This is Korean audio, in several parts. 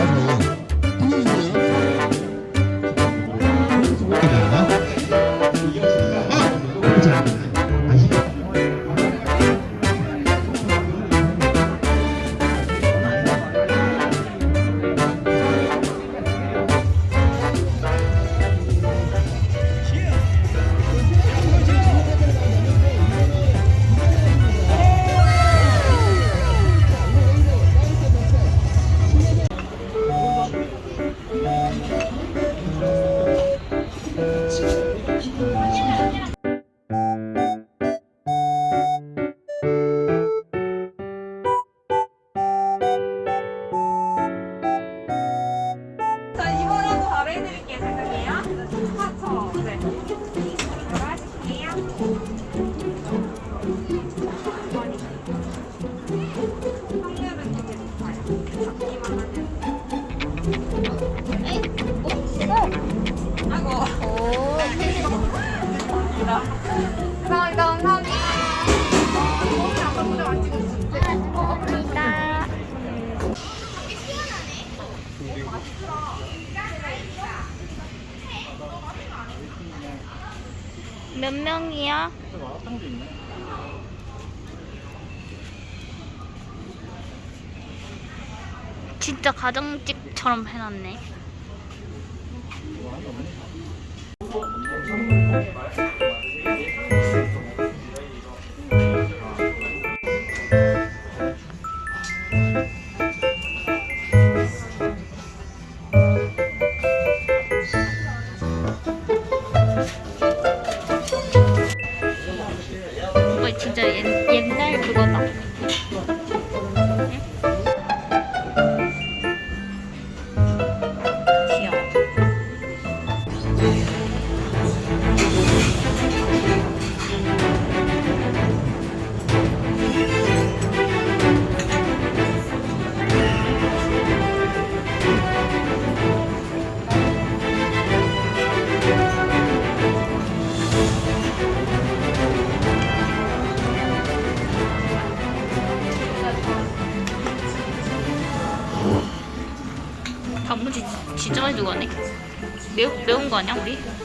Hello. 몇 명이야? 진짜 가정집 집처럼 해놨네. Nó.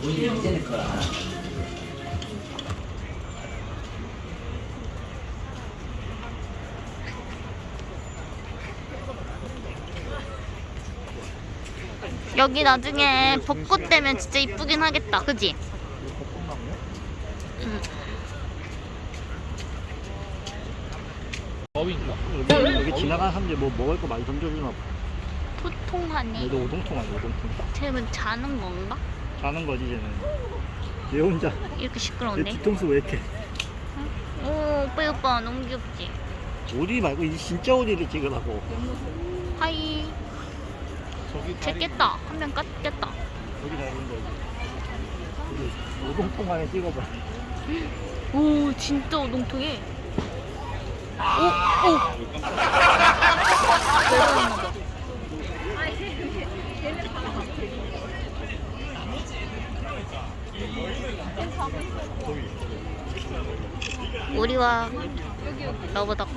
본인이 없애는 거야. 여기 나중에 벚꽃 되면 진짜 이쁘긴 하겠다. 그지? 응. 여기 지나가는 사람들 뭐 먹을 거 많이 던져주나 봐. 토통하네. 얘도 오동통 아니야, 오동통. 쟤는 자는 건가? 자는 거지 쟤는. 얘 혼자. 이렇게 얘 시끄러운데? 뒤통수 왜 이렇게. 오, 오빠 오빠 너무 귀엽지? 오리 말고 이 진짜 오리를 찍으라고. 하이. 쟤 깼다. 한명 깼다. 여기 나오는 거지. 오동통 안에 찍어봐. 오, 진짜 오동통해. 오, 오. 우리와 러브덕.